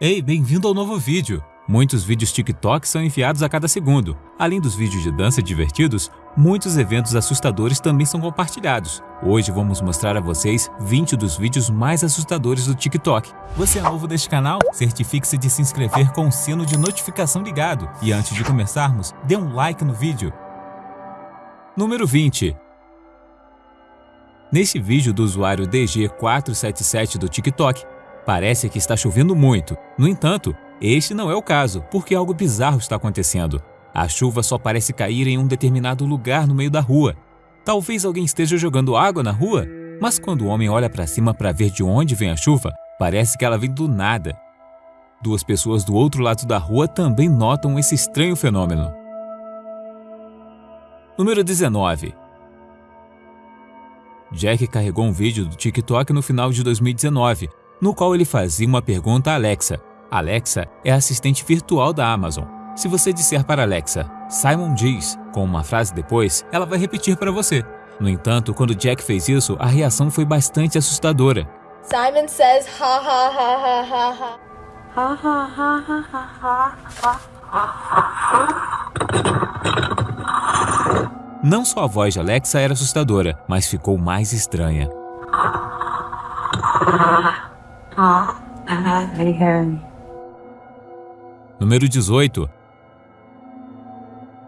Ei, bem-vindo ao novo vídeo! Muitos vídeos TikTok são enviados a cada segundo. Além dos vídeos de dança divertidos, muitos eventos assustadores também são compartilhados. Hoje vamos mostrar a vocês 20 dos vídeos mais assustadores do TikTok. Você é novo neste canal? Certifique-se de se inscrever com o sino de notificação ligado. E antes de começarmos, dê um like no vídeo. Número 20 Neste vídeo do usuário DG477 do TikTok, Parece que está chovendo muito. No entanto, este não é o caso, porque algo bizarro está acontecendo. A chuva só parece cair em um determinado lugar no meio da rua. Talvez alguém esteja jogando água na rua, mas quando o homem olha para cima para ver de onde vem a chuva, parece que ela vem do nada. Duas pessoas do outro lado da rua também notam esse estranho fenômeno. Número 19 Jack carregou um vídeo do TikTok no final de 2019, no qual ele fazia uma pergunta a Alexa. Alexa é a assistente virtual da Amazon. Se você disser para Alexa, Simon diz, com uma frase depois, ela vai repetir para você. No entanto, quando Jack fez isso, a reação foi bastante assustadora. Simon says ha ha ha ha ha ha. Ha ha ha ha ha ha ha. Não só a voz de Alexa era assustadora, mas ficou mais estranha. Número 18.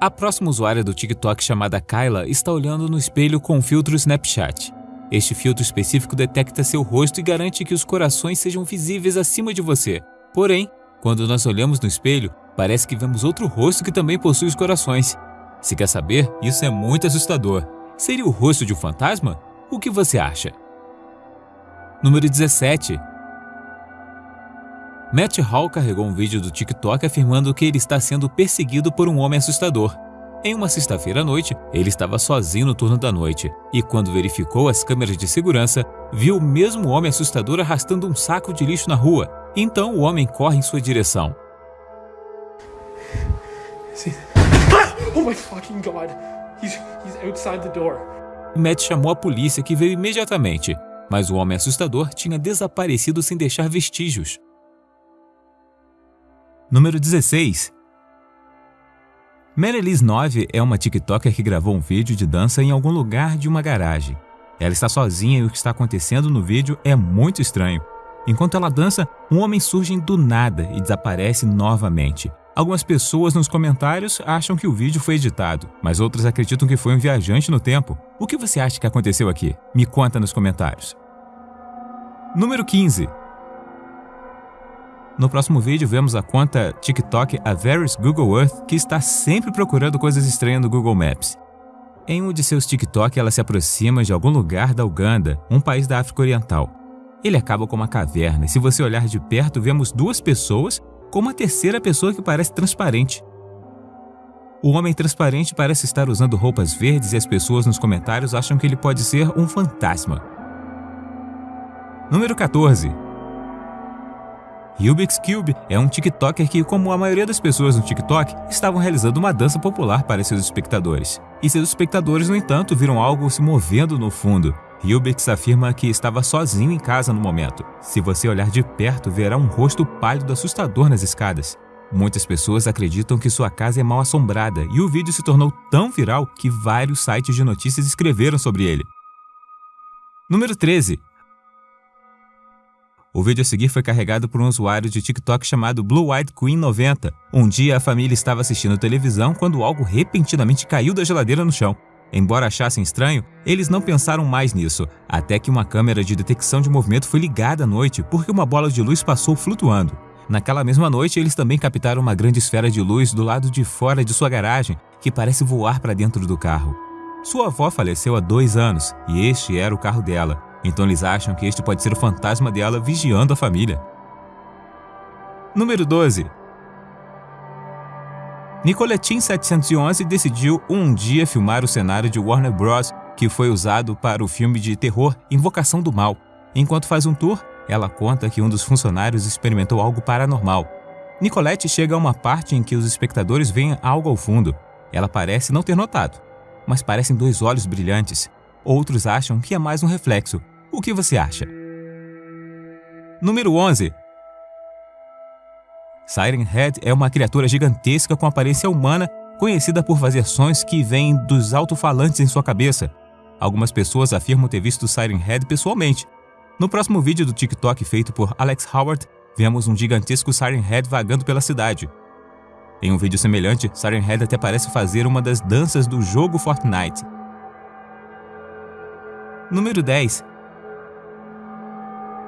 A próxima usuária do TikTok chamada Kyla está olhando no espelho com o filtro Snapchat. Este filtro específico detecta seu rosto e garante que os corações sejam visíveis acima de você. Porém, quando nós olhamos no espelho, parece que vemos outro rosto que também possui os corações. Se quer saber, isso é muito assustador. Seria o rosto de um fantasma? O que você acha? Número 17. Matt Hall carregou um vídeo do TikTok afirmando que ele está sendo perseguido por um homem assustador. Em uma sexta-feira à noite, ele estava sozinho no turno da noite e, quando verificou as câmeras de segurança, viu o mesmo homem assustador arrastando um saco de lixo na rua. Então o homem corre em sua direção. Oh my fucking god! He's, he's outside the door. Matt chamou a polícia que veio imediatamente, mas o homem assustador tinha desaparecido sem deixar vestígios. Número 16 Marylis 9 é uma TikToker que gravou um vídeo de dança em algum lugar de uma garagem. Ela está sozinha e o que está acontecendo no vídeo é muito estranho. Enquanto ela dança, um homem surge do nada e desaparece novamente. Algumas pessoas nos comentários acham que o vídeo foi editado, mas outras acreditam que foi um viajante no tempo. O que você acha que aconteceu aqui? Me conta nos comentários. Número 15 no próximo vídeo, vemos a conta TikTok Averis Google Earth, que está sempre procurando coisas estranhas no Google Maps. Em um de seus TikTok, ela se aproxima de algum lugar da Uganda, um país da África Oriental. Ele acaba com uma caverna e se você olhar de perto, vemos duas pessoas com uma terceira pessoa que parece transparente. O homem transparente parece estar usando roupas verdes e as pessoas nos comentários acham que ele pode ser um fantasma. Número 14 Rubik's Cube é um TikToker que, como a maioria das pessoas no TikTok, estavam realizando uma dança popular para seus espectadores. E seus espectadores, no entanto, viram algo se movendo no fundo. Rubix afirma que estava sozinho em casa no momento. Se você olhar de perto, verá um rosto pálido assustador nas escadas. Muitas pessoas acreditam que sua casa é mal assombrada e o vídeo se tornou tão viral que vários sites de notícias escreveram sobre ele. Número 13. O vídeo a seguir foi carregado por um usuário de TikTok chamado Blue White Queen 90. Um dia a família estava assistindo televisão quando algo repentinamente caiu da geladeira no chão. Embora achassem estranho, eles não pensaram mais nisso, até que uma câmera de detecção de movimento foi ligada à noite porque uma bola de luz passou flutuando. Naquela mesma noite, eles também captaram uma grande esfera de luz do lado de fora de sua garagem, que parece voar para dentro do carro. Sua avó faleceu há dois anos e este era o carro dela. Então eles acham que este pode ser o fantasma dela vigiando a família. Número 12. Nicoletin 711 decidiu um dia filmar o cenário de Warner Bros. que foi usado para o filme de terror Invocação do Mal. Enquanto faz um tour, ela conta que um dos funcionários experimentou algo paranormal. Nicolette chega a uma parte em que os espectadores veem algo ao fundo. Ela parece não ter notado, mas parecem dois olhos brilhantes. Outros acham que é mais um reflexo, o que você acha? Número 11. Siren Head é uma criatura gigantesca com aparência humana, conhecida por fazer sons que vêm dos alto-falantes em sua cabeça. Algumas pessoas afirmam ter visto Siren Head pessoalmente. No próximo vídeo do TikTok feito por Alex Howard, vemos um gigantesco Siren Head vagando pela cidade. Em um vídeo semelhante, Siren Head até parece fazer uma das danças do jogo Fortnite. Número 10.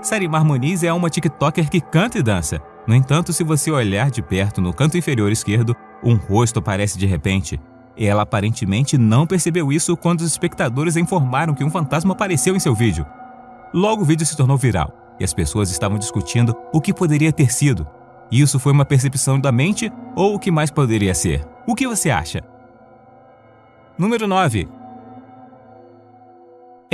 Sarimar Muniz é uma TikToker que canta e dança. No entanto, se você olhar de perto no canto inferior esquerdo, um rosto aparece de repente. Ela aparentemente não percebeu isso quando os espectadores informaram que um fantasma apareceu em seu vídeo. Logo o vídeo se tornou viral e as pessoas estavam discutindo o que poderia ter sido. Isso foi uma percepção da mente ou o que mais poderia ser? O que você acha? Número 9.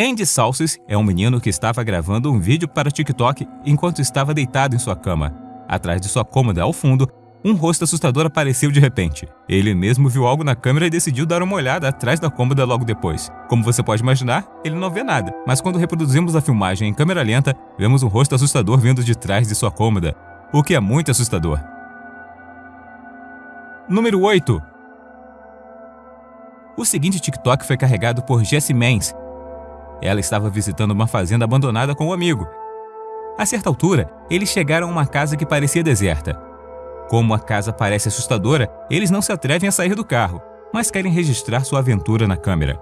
Andy Salsis é um menino que estava gravando um vídeo para o TikTok enquanto estava deitado em sua cama. Atrás de sua cômoda, ao fundo, um rosto assustador apareceu de repente. Ele mesmo viu algo na câmera e decidiu dar uma olhada atrás da cômoda logo depois. Como você pode imaginar, ele não vê nada, mas quando reproduzimos a filmagem em câmera lenta, vemos um rosto assustador vindo de trás de sua cômoda, o que é muito assustador. Número 8. O seguinte TikTok foi carregado por Jessie Mans. Ela estava visitando uma fazenda abandonada com um amigo. A certa altura, eles chegaram a uma casa que parecia deserta. Como a casa parece assustadora, eles não se atrevem a sair do carro, mas querem registrar sua aventura na câmera.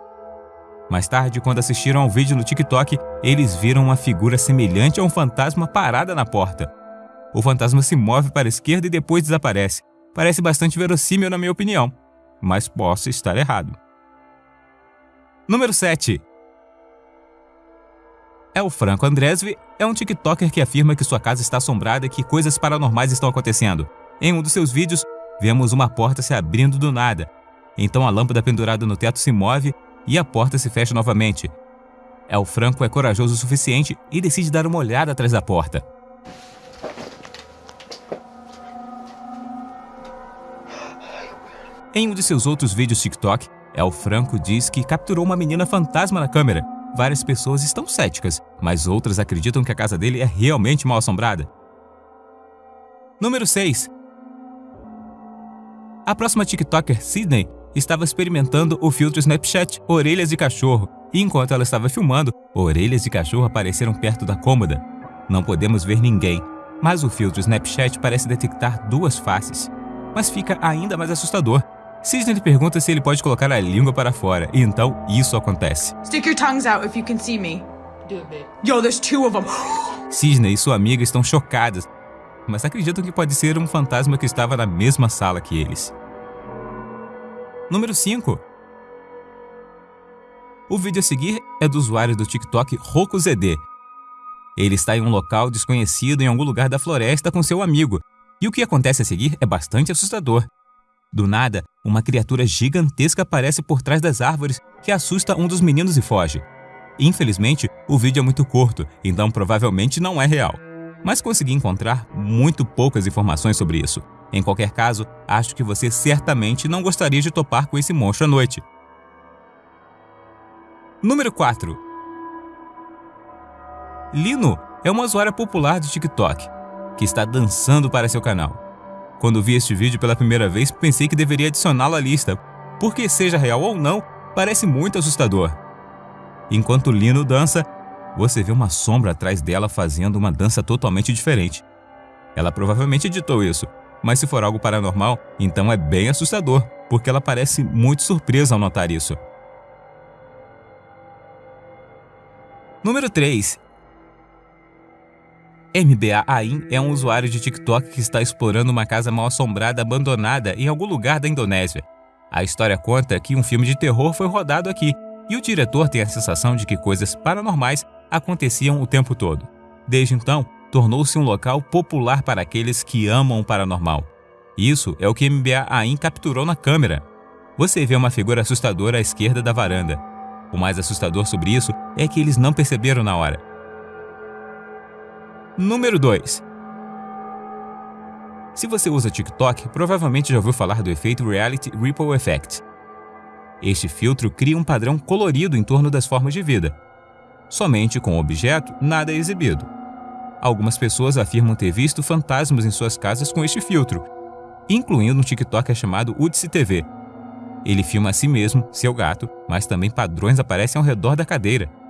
Mais tarde, quando assistiram ao vídeo no TikTok, eles viram uma figura semelhante a um fantasma parada na porta. O fantasma se move para a esquerda e depois desaparece. Parece bastante verossímil na minha opinião, mas posso estar errado. Número 7. El Franco Andresvi é um TikToker que afirma que sua casa está assombrada e que coisas paranormais estão acontecendo. Em um dos seus vídeos, vemos uma porta se abrindo do nada. Então a lâmpada pendurada no teto se move e a porta se fecha novamente. El Franco é corajoso o suficiente e decide dar uma olhada atrás da porta. Em um de seus outros vídeos TikTok, El Franco diz que capturou uma menina fantasma na câmera. Várias pessoas estão céticas, mas outras acreditam que a casa dele é realmente mal assombrada. Número 6. A próxima TikToker, Sydney, estava experimentando o filtro Snapchat Orelhas de Cachorro, e enquanto ela estava filmando, orelhas de cachorro apareceram perto da cômoda. Não podemos ver ninguém, mas o filtro Snapchat parece detectar duas faces. Mas fica ainda mais assustador. Sydney lhe pergunta se ele pode colocar a língua para fora, e então isso acontece. Stick your tongues out if you can see me. Do it, babe. Yo, there's two of them. Sidney e sua amiga estão chocadas, mas acreditam que pode ser um fantasma que estava na mesma sala que eles. Número 5. O vídeo a seguir é do usuário do TikTok RocoZD. Ele está em um local desconhecido em algum lugar da floresta com seu amigo, e o que acontece a seguir é bastante assustador. Do nada, uma criatura gigantesca aparece por trás das árvores que assusta um dos meninos e foge. Infelizmente, o vídeo é muito curto, então provavelmente não é real. Mas consegui encontrar muito poucas informações sobre isso. Em qualquer caso, acho que você certamente não gostaria de topar com esse monstro à noite. Número 4. Lino é uma usuária popular do TikTok, que está dançando para seu canal. Quando vi este vídeo pela primeira vez, pensei que deveria adicioná-lo à lista, porque seja real ou não, parece muito assustador. Enquanto Lino dança, você vê uma sombra atrás dela fazendo uma dança totalmente diferente. Ela provavelmente editou isso, mas se for algo paranormal, então é bem assustador, porque ela parece muito surpresa ao notar isso. Número 3. MBA Ain é um usuário de TikTok que está explorando uma casa mal assombrada abandonada em algum lugar da Indonésia. A história conta que um filme de terror foi rodado aqui e o diretor tem a sensação de que coisas paranormais aconteciam o tempo todo. Desde então, tornou-se um local popular para aqueles que amam o paranormal. Isso é o que MBA Ain capturou na câmera. Você vê uma figura assustadora à esquerda da varanda. O mais assustador sobre isso é que eles não perceberam na hora. Número 2. Se você usa TikTok, provavelmente já ouviu falar do efeito Reality Ripple Effect. Este filtro cria um padrão colorido em torno das formas de vida. Somente com o objeto, nada é exibido. Algumas pessoas afirmam ter visto fantasmas em suas casas com este filtro, incluindo um TikToker chamado Udsi TV. Ele filma a si mesmo, seu gato, mas também padrões aparecem ao redor da cadeira.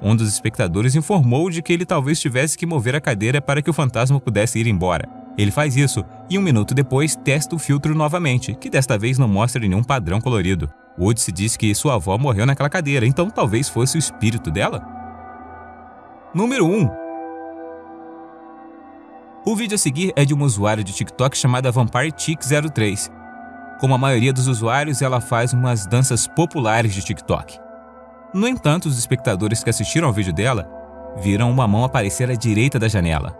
Um dos espectadores informou de que ele talvez tivesse que mover a cadeira para que o fantasma pudesse ir embora. Ele faz isso e um minuto depois testa o filtro novamente, que desta vez não mostra nenhum padrão colorido. Woods diz que sua avó morreu naquela cadeira, então talvez fosse o espírito dela? Número 1. O vídeo a seguir é de uma usuária de TikTok chamada Vampire Chick 03. Como a maioria dos usuários, ela faz umas danças populares de TikTok. No entanto, os espectadores que assistiram ao vídeo dela viram uma mão aparecer à direita da janela.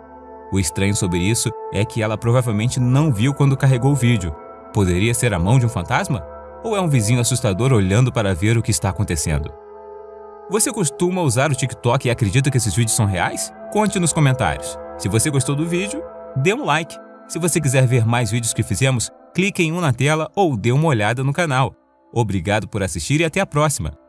O estranho sobre isso é que ela provavelmente não viu quando carregou o vídeo. Poderia ser a mão de um fantasma? Ou é um vizinho assustador olhando para ver o que está acontecendo? Você costuma usar o TikTok e acredita que esses vídeos são reais? Conte nos comentários. Se você gostou do vídeo, dê um like. Se você quiser ver mais vídeos que fizemos, clique em um na tela ou dê uma olhada no canal. Obrigado por assistir e até a próxima!